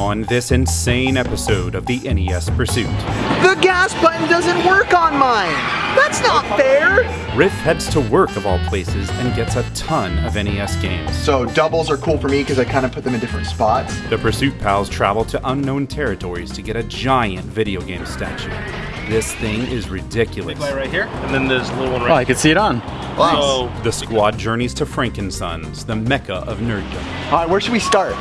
on this insane episode of the NES Pursuit. The gas button doesn't work on mine! That's not fair! Riff heads to work of all places and gets a ton of NES games. So doubles are cool for me because I kind of put them in different spots. The Pursuit Pals travel to unknown territories to get a giant video game statue. This thing is ridiculous. right here, and then there's a little one right oh, I can see it on. So The squad journeys to Frankensons, the mecca of nerddom. All right, where should we start?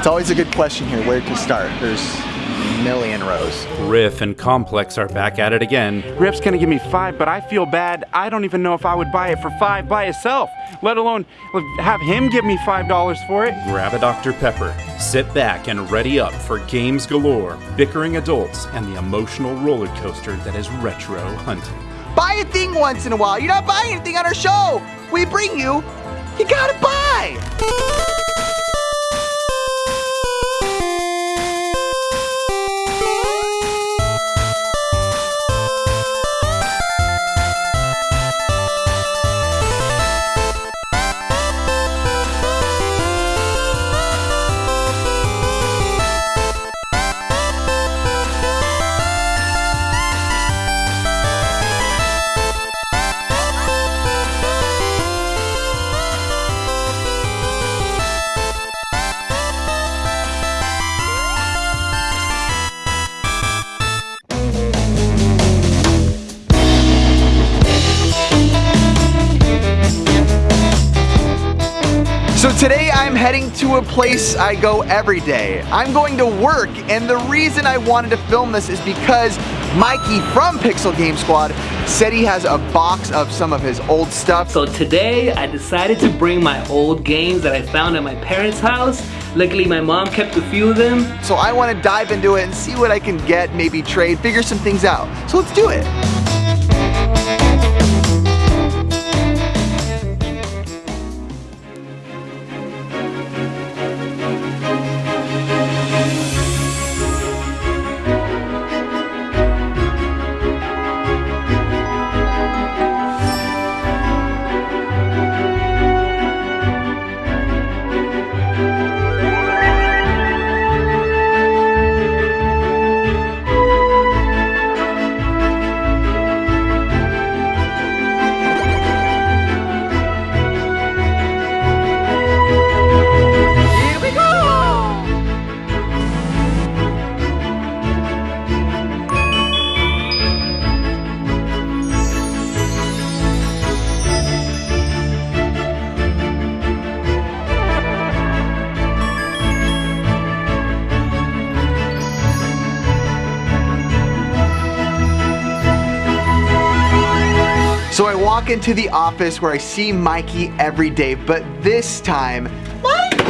It's always a good question here, where to start. There's a million rows. Riff and Complex are back at it again. Riff's gonna give me five, but I feel bad. I don't even know if I would buy it for five by itself, let alone have him give me five dollars for it. Grab a Dr. Pepper, sit back and ready up for games galore, bickering adults, and the emotional roller coaster that is retro hunting. Buy a thing once in a while. You're not buying anything on our show. We bring you, you gotta buy. Heading to a place I go every day. I'm going to work, and the reason I wanted to film this is because Mikey from Pixel Game Squad said he has a box of some of his old stuff. So today I decided to bring my old games that I found at my parents' house. Luckily my mom kept a few of them. So I want to dive into it and see what I can get, maybe trade, figure some things out. So let's do it. So I walk into the office where I see Mikey every day, but this time Mikey!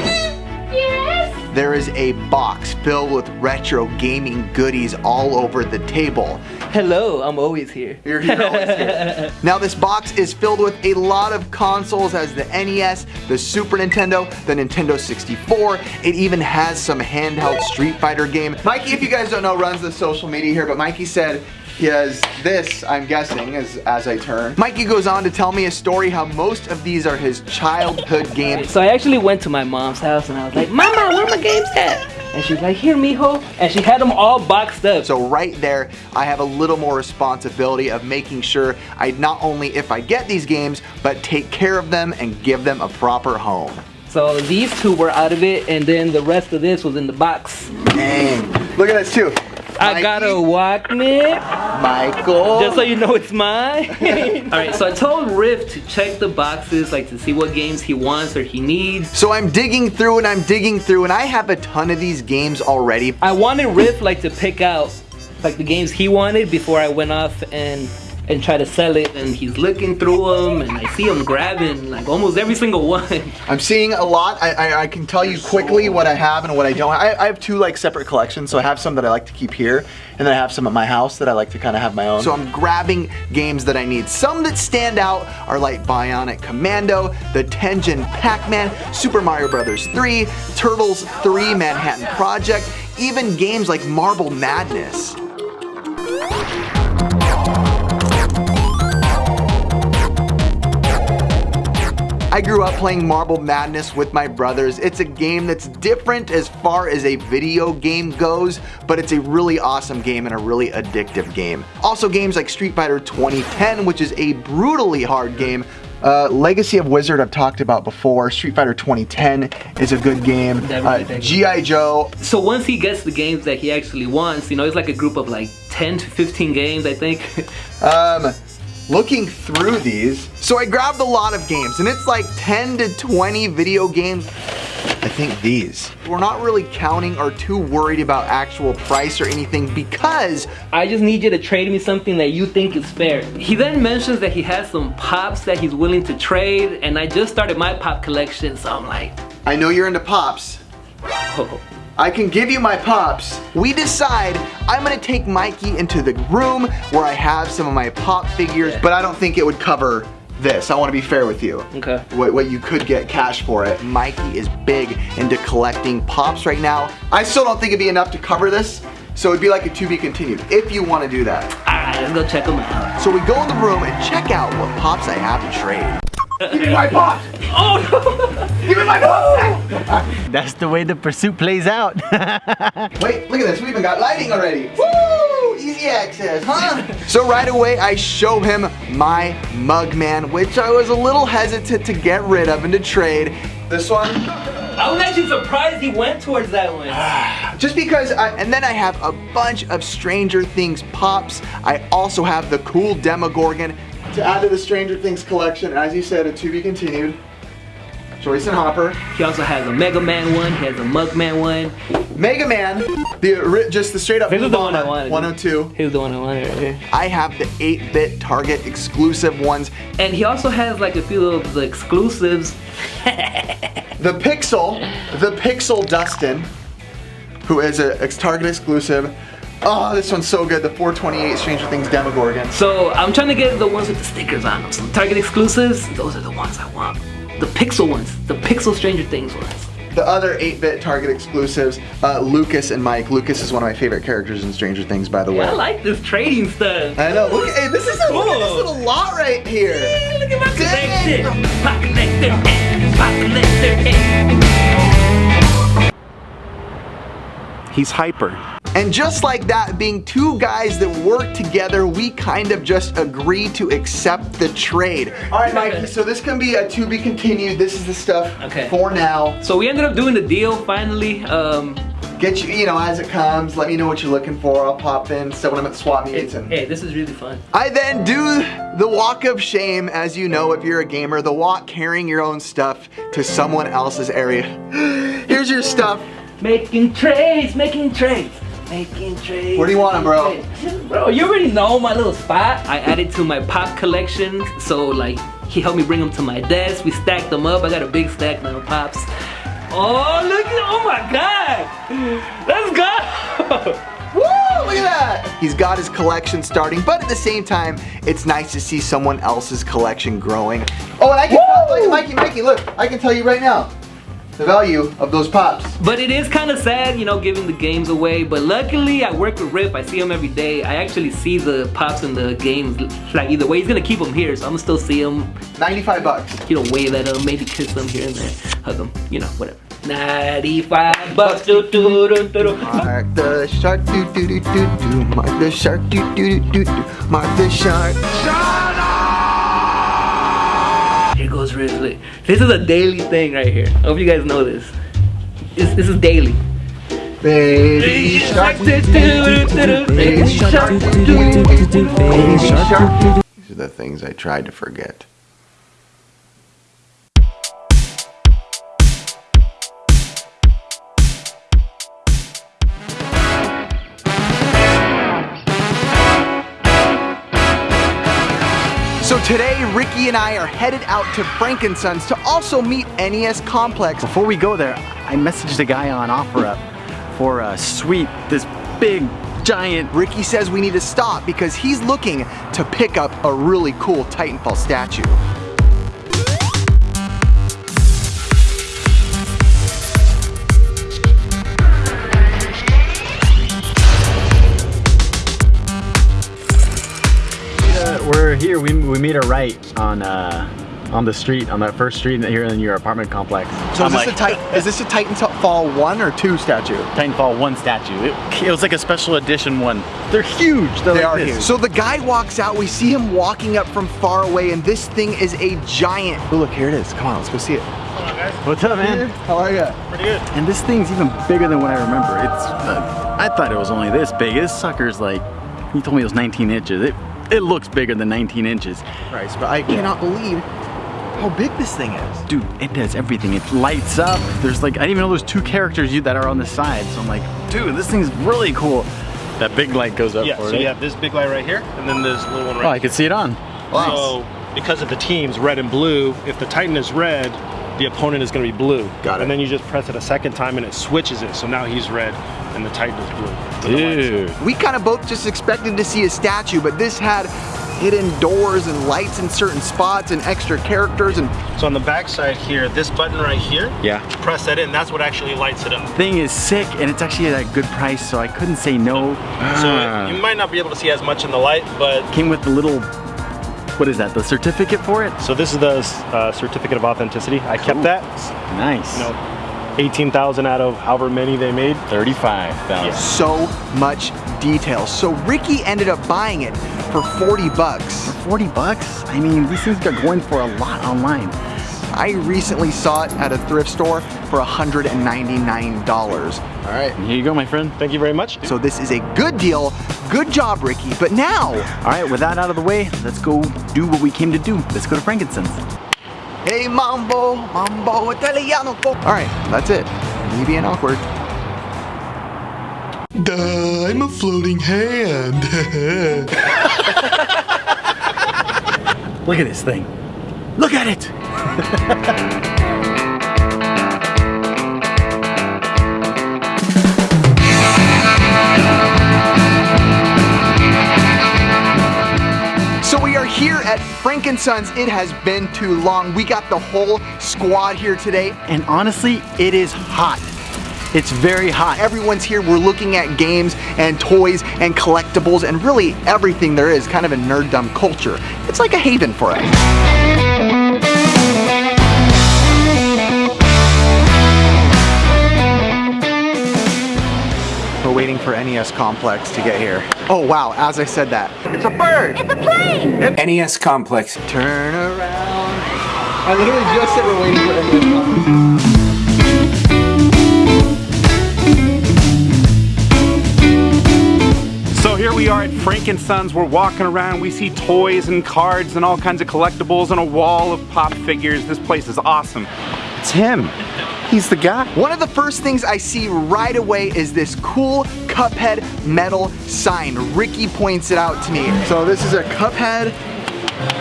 Yes? there is a box filled with retro gaming goodies all over the table. Hello, I'm always here. You're here always here. Now this box is filled with a lot of consoles as the NES, the Super Nintendo, the Nintendo 64. It even has some handheld Street Fighter game. Mikey, if you guys don't know, runs the social media here, but Mikey said he has this, I'm guessing, as, as I turn. Mikey goes on to tell me a story how most of these are his childhood games. So I actually went to my mom's house and I was like, Mama, where are my games at? And she's like, here, mijo. And she had them all boxed up. So right there, I have a little more responsibility of making sure I not only if I get these games, but take care of them and give them a proper home. So these two were out of it, and then the rest of this was in the box. Dang. Look at this too. I got a Walkman, Michael. just so you know it's mine. All right, so I told Riff to check the boxes, like to see what games he wants or he needs. so I'm digging through and I'm digging through and I have a ton of these games already. I wanted Riff like to pick out like the games he wanted before I went off and and try to sell it and he's looking through them and I see him grabbing like almost every single one. I'm seeing a lot. I, I, I can tell you quickly what I have and what I don't. I, I have two like separate collections. So I have some that I like to keep here, and then I have some at my house that I like to kind of have my own. So I'm grabbing games that I need. Some that stand out are like Bionic Commando, the Tengen Pac-Man, Super Mario Brothers 3, Turtles 3, Manhattan Project, even games like Marble Madness. I grew up playing Marble Madness with my brothers. It's a game that's different as far as a video game goes, but it's a really awesome game and a really addictive game. Also games like Street Fighter 2010, which is a brutally hard game, uh, Legacy of Wizard I've talked about before. Street Fighter 2010 is a good game. Uh, G.I. Joe. So once he gets the games that he actually wants, you know, it's like a group of like 10 to 15 games, I think. um, looking through these, so I grabbed a lot of games and it's like 10 to 20 video games. I think these. We're not really counting or too worried about actual price or anything because I just need you to trade me something that you think is fair. He then mentions that he has some pops that he's willing to trade and I just started my pop collection so I'm like I know you're into pops. oh. I can give you my pops. We decide I'm gonna take Mikey into the room where I have some of my pop figures, but I don't think it would cover this. I want to be fair with you. Okay. What, what you could get cash for it. Mikey is big into collecting pops right now. I still don't think it'd be enough to cover this. So it'd be like a to be continued if you want to do that. Alright, let's go check them out. So we go in the room and check out what pops I have to trade. Give me my pot! Oh no! Give me my pot! That's the way the pursuit plays out. Wait, look at this. We even got lighting already. Woo! Easy access, huh? so right away, I show him my Mugman, which I was a little hesitant to get rid of and to trade. This one, I was actually surprised he went towards that one. just because, I, and then I have a bunch of Stranger Things pops. I also have the cool Demogorgon to add to the Stranger Things collection. As you said, a to be continued. Joyce and Hopper. He also has a Mega Man one, he has a Mugman one. Mega Man, the just the straight up This oh is the one I wanted. 102. Here's the one I wanted right here. I have the 8-bit Target exclusive ones. And he also has like a few of the exclusives. The Pixel, the Pixel Dustin, who is a Target exclusive. Oh, this one's so good. The 428 Stranger Things Demogorgon. So I'm trying to get the ones with the stickers on them. So Target exclusives, those are the ones I want. The Pixel ones, the Pixel Stranger Things ones. The other 8-bit Target exclusives, uh, Lucas and Mike. Lucas is one of my favorite characters in Stranger Things, by the way. I like this trading stuff. I know. Look, hey, this is a, look at this little lot right here. Hey, look at my Dang. collection. My collector, eh, my collector, eh. He's hyper. And just like that, being two guys that work together, we kind of just agree to accept the trade. All right, Mikey, so this can be a to be continued. This is the stuff Okay. for now. So we ended up doing the deal finally. Um, Get you, you know, as it comes, let me know what you're looking for. I'll pop in, so when I'm at swap meets. And hey, this is really fun. I then do the walk of shame, as you know if you're a gamer, the walk carrying your own stuff to someone else's area. Here's your stuff. Making trades, making trades, making trades. Where do you want 'em, bro? Bro, you already know my little spot. I added to my pop collection, so like he helped me bring them to my desk. We stacked them up. I got a big stack now pops. Oh, look at, oh my God. Let's go. Woo! Look at that! He's got his collection starting, but at the same time, it's nice to see someone else's collection growing. Oh, and I can tell, look, Mikey, Mikey, look, I can tell you right now the value of those pops. But it is kind of sad, you know, giving the games away. But luckily, I work with Riff. I see him every day. I actually see the pops in the games. Like either way, he's gonna keep them here, so I'm gonna still see them. 95 bucks. You know, wave at them, maybe kiss them here and there, hug them, you know, whatever. 95 bucks. Do, do, do, do, do. Mark the shark, do do do do do. Mark the shark, do do do do do. Mark the shark. Here goes Risley. This is a daily thing right here. I hope you guys know this. This, this is daily. Baby shark. Baby shark. These are the things I tried to forget. Today, Ricky and I are headed out to Frankensons to also meet NES Complex. Before we go there, I messaged a guy on OfferUp for a suite, this big, giant Ricky says we need to stop because he's looking to pick up a really cool Titanfall statue. Here. We, we made a right on uh, on the street, on that first street here in your apartment complex. So is this, like, a Titan, is this a Titanfall 1 or 2 statue? Titanfall 1 statue. It, it was like a special edition one. They're huge. They're They like are this. huge. So the guy walks out, we see him walking up from far away, and this thing is a giant. Oh, look, here it is. Come on, let's go see it. What's up, man? How are you? Pretty good. And this thing's even bigger than what I remember. It's, uh, I thought it was only this big. This sucker's like, he told me it was 19 inches. It, it looks bigger than 19 inches. Christ, but I cannot believe how big this thing is. Dude, it does everything. It lights up. There's like, I didn't even know there's two characters you that are on the side. So I'm like, dude, this thing's really cool. That big light goes up Yeah, for so it. you have this big light right here, and then this little one right here. Oh, I can see it on. So because of the teams, red and blue, if the Titan is red, the opponent is going to be blue. Got it. And then you just press it a second time and it switches it. So now he's red and the Titan is blue. with the lights. Dude. We kind of both just expected to see a statue, but this had hidden doors and lights in certain spots and extra characters and So on the back side here, this button right here, Yeah. press that in, that's what actually lights it up. Thing is sick and it's actually at a good price, so I couldn't say no. So Ah. you might not be able to see as much in the light, but Came with the little, what is that, the certificate for it? so this is the uh, certificate of authenticity. I kept that. Nice. You know, 18,000 out of however many they made. 35,000. so much detail. So Ricky ended up buying it for 40 bucks. For 40 bucks? I mean, these things got going for a lot online. I recently saw it at a thrift store for $199. All right. And here you go, my friend. Thank you very much. So this is a good deal. Good job, Ricky. But now, All right, with that out of the way, let's go do what we came to do. Let's go to Frankensons. Hey mambo, mambo italiano. All right, that's it. Me being awkward. Duh, I'm a floating hand. Look at this thing. Look at it. here at Frankensons. It has been too long. We got the whole squad here today. And honestly, it is hot. It's very hot. Everyone's here. We're looking at games and toys and collectibles and really everything there is, kind of a nerddom culture. It's like a haven for us. Waiting for NES Complex to get here. Oh wow, as I said that. It's a bird! It's a plane! NES Complex. Turn around. I literally just said we're waiting for NES Complex. So here we are at Frankensons. We're walking around. We see toys and cards and all kinds of collectibles and a wall of pop figures. This place is awesome. It's him. He's the guy. One of the first things I see right away is this cool Cuphead metal sign. Ricky points it out to me. So this is a Cuphead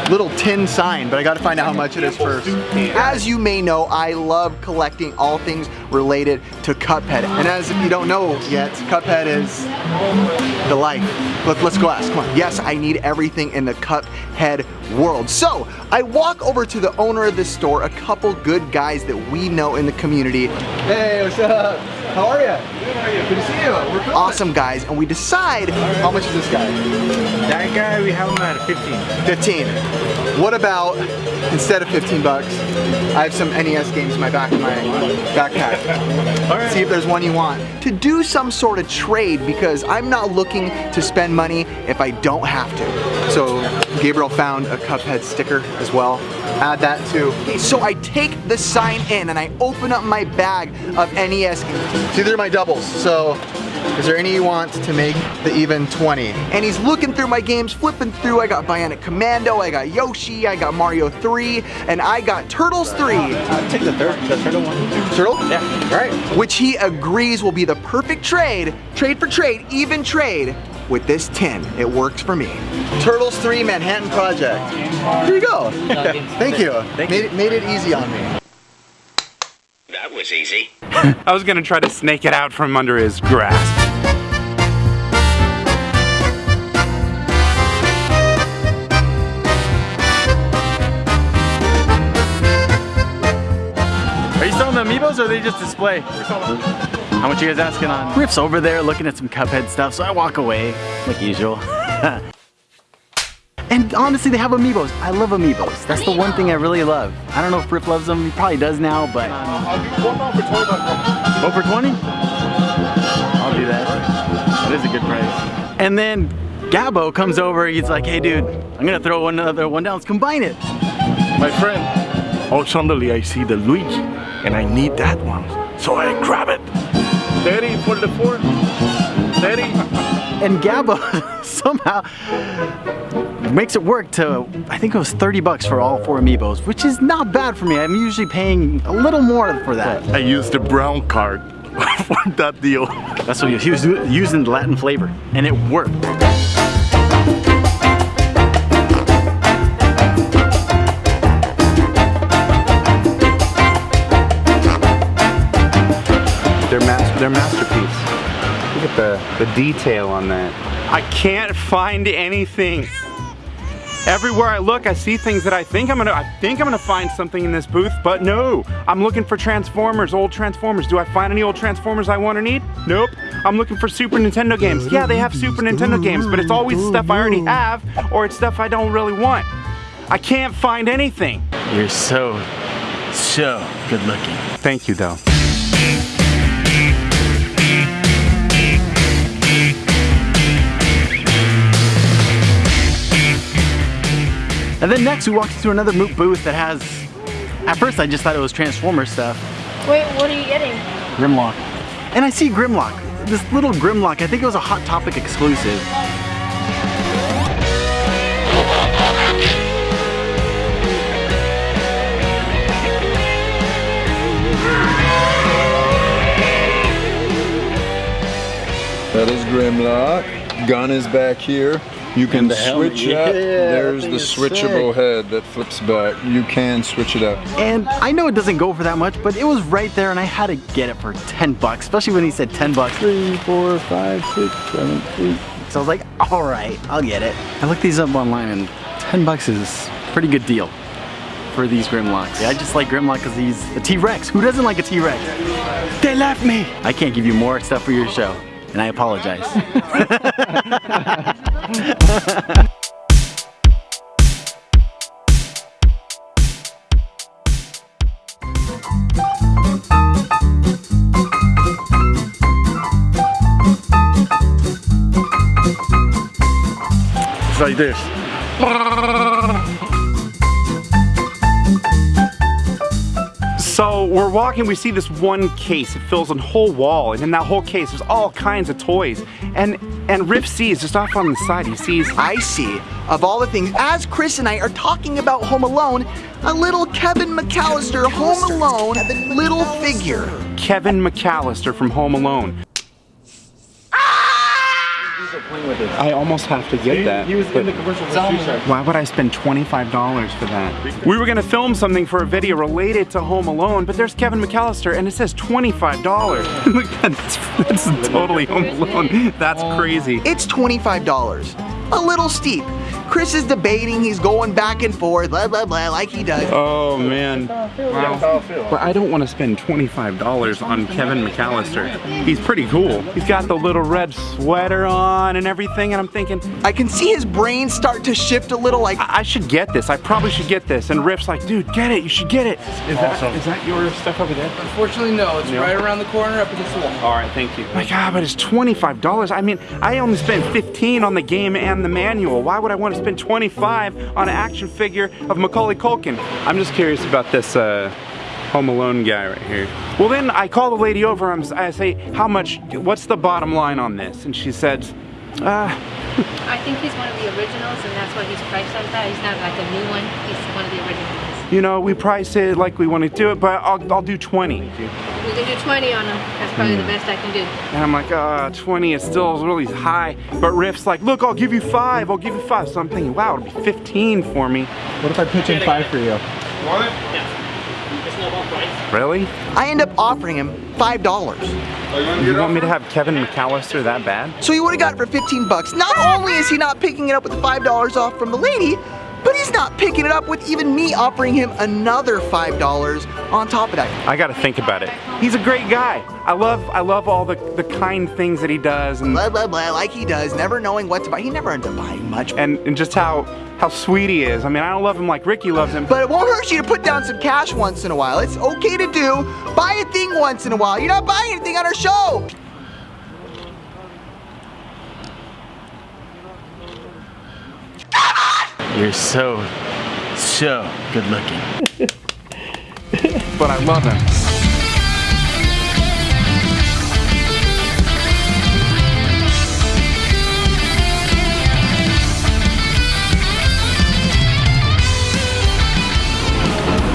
little tin sign, but I gotta find out how much it is first. As you may know, I love collecting all things related to Cuphead. And as if you don't know yet, Cuphead is the life. Let, let's go ask, come on. Yes, I need everything in the Cuphead world. So, I walk over to the owner of this store, a couple good guys that we know in the community. Hey, what's up? How are you? Good, how are you? Good to see you. We're filming. Awesome guys, and we decide, how much is this guy? That guy, we have him at 15. 15. What about, instead of 15 bucks, I have some NES games in my back of my backpack. See if there's one you want. To do some sort of trade because I'm not looking to spend money if I don't have to. So Gabriel found a Cuphead sticker as well. Add that too. So I take the sign in and I open up my bag of NES games. See, they're my doubles. So is there any you want to make the even 20? And he's looking through my games, flipping through. I got Bionic Commando, I got Yoshi, I got Mario 3, and I got Turtles 3. take the third, the turtle one. Turtle? Yeah. All right. Which he agrees will be the perfect trade, trade for trade, even trade with this tin. It works for me. Turtles 3 Manhattan Project. Here you go. Thank you. made, It, made it easy on me. That was easy. I was gonna try to snake it out from under his grasp. Are you selling the amiibos or are they just display? How much you guys asking on? Riff's over there looking at some Cuphead stuff, so I walk away, like usual. And honestly, they have amiibos. I love amiibos. That's the one thing I really love. I don't know if Riff loves them. He probably does now, but. Go for 20? I'll do that. That is a good price. And then Gabo comes over. He's like, hey, dude, I'm going to throw another one down. Let's combine it. My friend, oh, suddenly I see the Luigi, and I need that one. So I grab it. Daddy, for the four. Daddy. And Gabo somehow makes it work to, I think it was 30 bucks for all four amiibos, which is not bad for me. I'm usually paying a little more for that. I used the brown card for that deal. That's what he was using the Latin flavor, and it worked. Their, mas their masterpiece. Look at the, the detail on that. I can't find anything. Everywhere I look, I see things that I think I'm gonna, I think I'm gonna find something in this booth, but no. I'm looking for Transformers, old Transformers. Do I find any old Transformers I want or need? Nope. I'm looking for Super Nintendo games. Yeah, they have Super Nintendo games, but it's always stuff I already have, or it's stuff I don't really want. I can't find anything. You're so, so good looking. Thank you, though. And then next we walked into another Moot booth that has, at first I just thought it was Transformer stuff. Wait, what are you getting? Grimlock. And I see Grimlock, this little Grimlock, I think it was a Hot Topic exclusive. That is Grimlock. Gun is back here. You can switch yeah, up. that There's thing the is switchable head that flips back. You can switch it up. And I know it doesn't go for that much, but it was right there and I had to get it for 10 bucks, especially when he said 10 bucks. Three, four, five, six, seven, eight. So I was like, all right, I'll get it. I looked these up online and 10 bucks is a pretty good deal for these Grimlocks. Yeah, I just like Grimlock because he's a T-Rex. Who doesn't like a T-Rex? They left me. I can't give you more stuff for your show, and I apologize. It's like this. So we're walking, we see this one case. It fills a whole wall, and in that whole case, there's all kinds of toys. And and Riff sees just off on the side. He sees. I see, of all the things, as Chris and I are talking about Home Alone, a little Kevin McAllister Home Alone little figure. Kevin McAllister from Home Alone. I almost have to get that. He was in the commercial for Why would I spend $25 for that? We were gonna film something for a video related to Home Alone, but there's Kevin McAllister and it says $25. Look, that's, that's totally Home Alone. That's oh. crazy. It's $25. A little steep. Chris is debating, he's going back and forth, blah, blah, blah, like he does. Oh man. Wow. But I don't want to spend $25 on Kevin McAllister. He's pretty cool. He's got the little red sweater on and everything, and I'm thinking, I can see his brain start to shift a little like, I, I should get this. I probably should get this. And Riff's like, dude, get it. You should get it. Is Awesome. that is that your stuff over there? Unfortunately, no. It's No. right around the corner up against the wall. All right, thank you. My God, but it's $25. I mean, I only spent 15 on the game and the manual. Why would I want to spend 25 on an action figure of Macaulay Culkin? I'm just curious about this uh, Home Alone guy right here. Well, then I call the lady over. I'm, I say, how much? What's the bottom line on this? And she said, uh, I think he's one of the originals, and that's why he's priced like that. He's not like a new one. He's one of the originals. You know, we price it like we want to do it, but I'll, I'll do 20. We can do 20 on him. That's probably the best I can do. And I'm like, uh, 20 is still really high. But Riff's like, look, I'll give you five. I'll give you five. So I'm thinking, wow, it'll be 15 for me. What if I pitch in five for you? Really? I end up offering him $5. You want me to have Kevin McAllister that bad? So he would have got it for 15 bucks. Not only is he not picking it up with the $5 off from the lady, but he's not picking it up with even me offering him another $5 on top of that. I gotta think about it. He's a great guy. I love I love all the, the kind things that he does and Blah, blah, blah, like he does, never knowing what to buy. He never ends up buying much. and, and just how how sweet he is. I mean, I don't love him like Ricky loves him. But it won't hurt you to put down some cash once in a while. It's okay to do. Buy a thing once in a while. You're not buying anything on our show. You're so, so good looking. but I love him.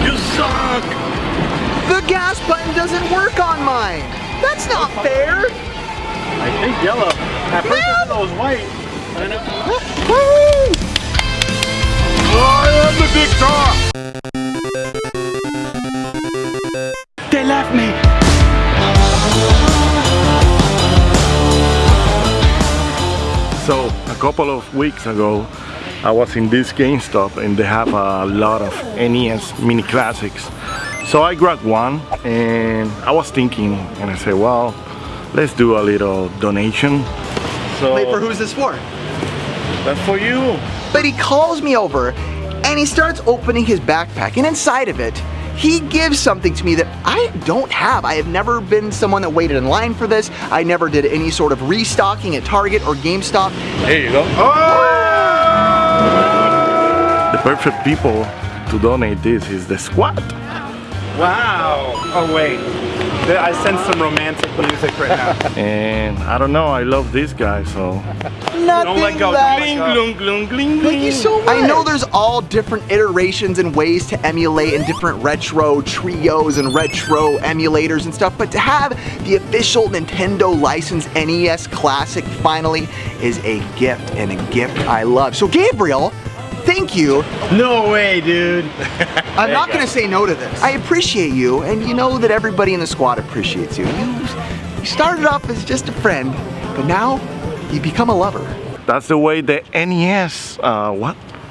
You suck! The gas button doesn't work on mine. That's not fair. I think yellow. At first I thought it was white. I am the victor! They left me. So a couple of weeks ago, I was in this GameStop and they have a lot of NES mini classics. So I grabbed one and I was thinking and I said, well, let's do a little donation. So Wait, for who's this for? that's for you. But he calls me over and he starts opening his backpack and inside of it, he gives something to me that I don't have. I have never been someone that waited in line for this. I never did any sort of restocking at Target or GameStop. There you go. The perfect people to donate this is the squad. Wow. Oh wait. I sense some romantic music right now. And I don't know, I love this guy, so. Nothing don't left. let go. Glung, glung, gling, Thank you so much. I know there's all different iterations and ways to emulate and different retro trios and retro emulators and stuff, but to have the official Nintendo licensed NES Classic finally is a gift and a gift I love. So Gabriel, thank you. No way, dude. I'm not gonna say no to this. I appreciate you, and you know that everybody in the squad appreciates you. You, you started off as just a friend, but now you become a lover. That's the way the NES, uh, what?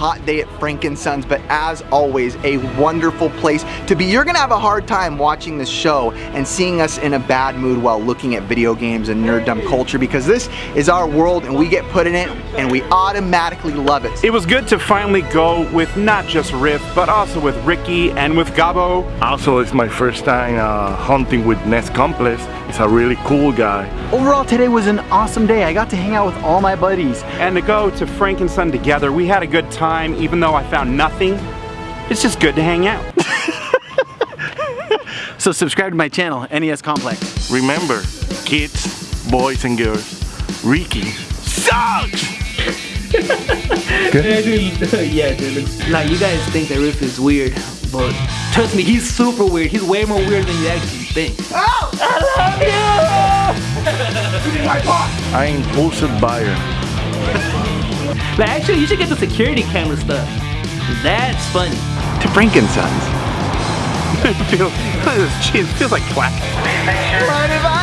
hot day at Frankensons, but as always, a wonderful place to be. You're gonna have a hard time watching this show and seeing us in a bad mood while looking at video games and nerddom culture because this is our world and we get put in it and we automatically love it. It was good to finally go with not just Riff, but also with Ricky and with Gabo. Also, it's my first time uh, hunting with NES Complex. He's a really cool guy. Overall, today was an awesome day. I got to hang out with all my buddies. And to go to Frank and Son together, we had a good time, even though I found nothing. It's just good to hang out. So subscribe to my channel, NES Complex. Remember, kids, boys and girls, Ricky sucks! Yeah, dude. yeah, dude. Like you guys think that Riff is weird, but trust me, he's super weird. He's way more weird than you actually think. Oh! I love you! I am impulsive buyer. Like actually, you should get the security camera stuff. That's funny. To Frankensons. it feels, it feels like classic. Mind if I